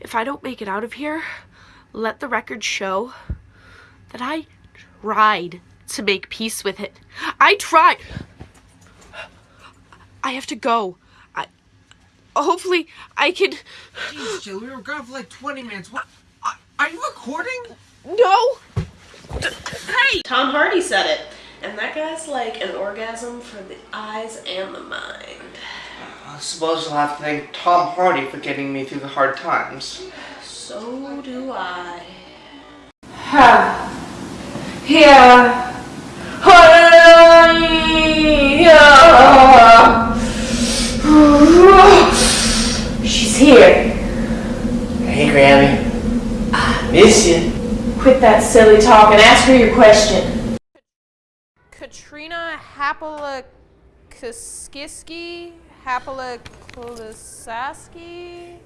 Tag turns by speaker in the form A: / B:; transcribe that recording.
A: If I don't make it out of here, let the record show that I tried to make peace with it. I tried. I have to go. I hopefully I can
B: Jeez, Jill, we were gone for like 20 minutes. What? Are- Are you recording?
A: No. Hey, Tom Hardy said it. And that guy's like an orgasm for the eyes and the mind.
C: I suppose I'll have to thank Tom Hardy for getting me through the hard times.
A: So do I. Ha.
D: Here. She's here.
C: Hey, Grammy. I miss you.
D: Quit that silly talk and ask her your question.
E: Katrina Hapalakiski, Hapalaklasaski.